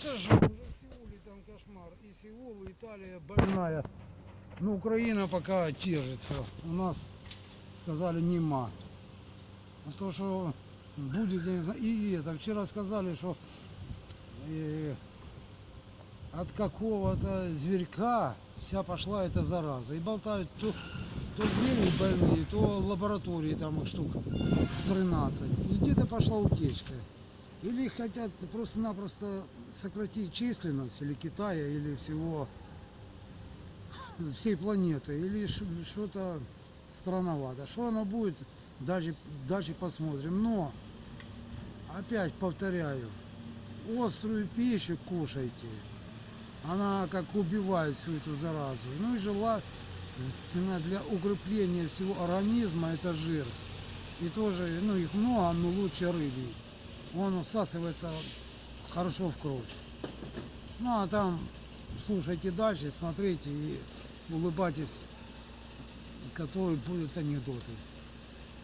Скажу, в Сеуле там кошмар. И Сеул, и Италия больная. Но Украина пока держится. У нас сказали нема. А то, что будет, я не знаю. И это, вчера сказали, что э, от какого-то зверька вся пошла эта зараза. И болтают то, то звери больные, то лаборатории там их штук 13. И где-то пошла утечка. Или хотят просто-напросто сократить численность или Китая, или всего всей планеты, или что-то странновато. Что оно будет, дальше, дальше посмотрим. Но, опять повторяю, острую пищу кушайте. Она как убивает всю эту заразу. Ну и желательно для укрепления всего организма это жир. И тоже, ну их много, но лучше рыбий. Он всасывается хорошо в кровь. Ну а там слушайте дальше, смотрите и улыбайтесь, которые будут анекдоты.